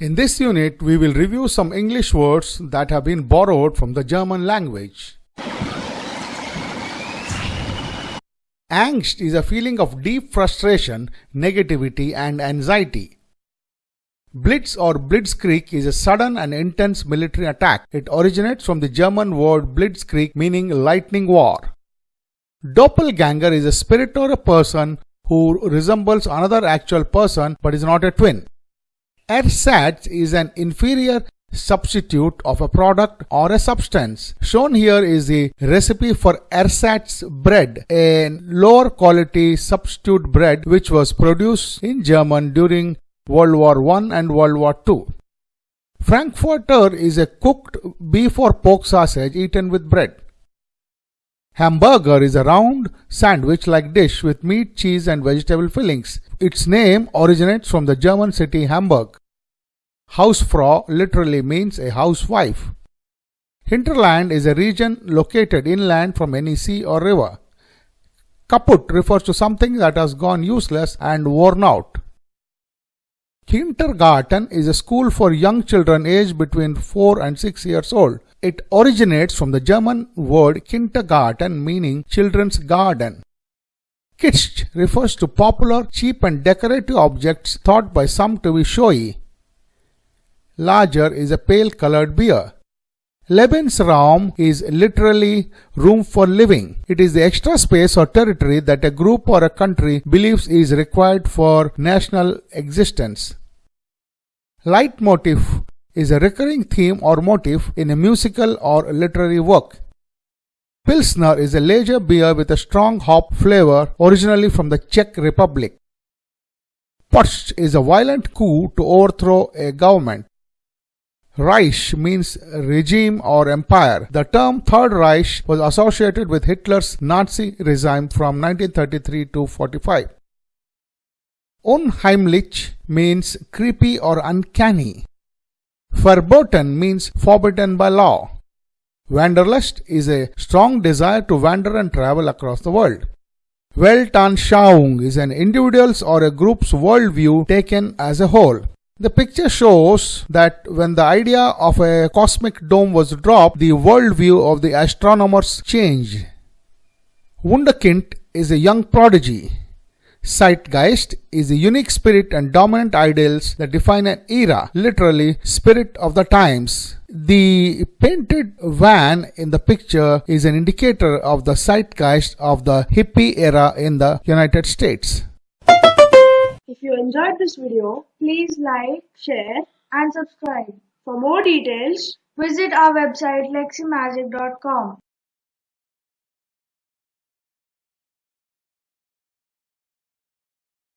In this unit, we will review some English words that have been borrowed from the German language. Angst is a feeling of deep frustration, negativity, and anxiety. Blitz or Blitzkrieg is a sudden and intense military attack. It originates from the German word Blitzkrieg meaning lightning war. Doppelganger is a spirit or a person who resembles another actual person but is not a twin. Ersatz is an inferior substitute of a product or a substance. Shown here is the recipe for ersatz bread, a lower quality substitute bread which was produced in Germany during World War I and World War II. Frankfurter is a cooked beef or pork sausage eaten with bread. Hamburger is a round sandwich-like dish with meat, cheese and vegetable fillings. Its name originates from the German city Hamburg. Hausfrau literally means a housewife. Hinterland is a region located inland from any sea or river. Kaput refers to something that has gone useless and worn out. Kindergarten is a school for young children aged between 4 and 6 years old. It originates from the German word Kindergarten meaning children's garden. Kitsch refers to popular, cheap and decorative objects thought by some to be showy lager is a pale colored beer. Lebensraum is literally room for living. It is the extra space or territory that a group or a country believes is required for national existence. Leitmotif is a recurring theme or motif in a musical or literary work. Pilsner is a lager beer with a strong hop flavor originally from the Czech Republic. Putsch is a violent coup to overthrow a government. Reich means regime or empire. The term Third Reich was associated with Hitler's Nazi regime from 1933 to 45. Unheimlich means creepy or uncanny. Verboten means forbidden by law. Wanderlust is a strong desire to wander and travel across the world. Weltanschauung is an individual's or a group's worldview taken as a whole. The picture shows that when the idea of a cosmic dome was dropped, the worldview of the astronomers changed. Wunderkind is a young prodigy. Zeitgeist is a unique spirit and dominant ideals that define an era, literally spirit of the times. The painted van in the picture is an indicator of the zeitgeist of the hippie era in the United States. If you enjoyed this video, please like, share and subscribe. For more details, visit our website leximagic.com.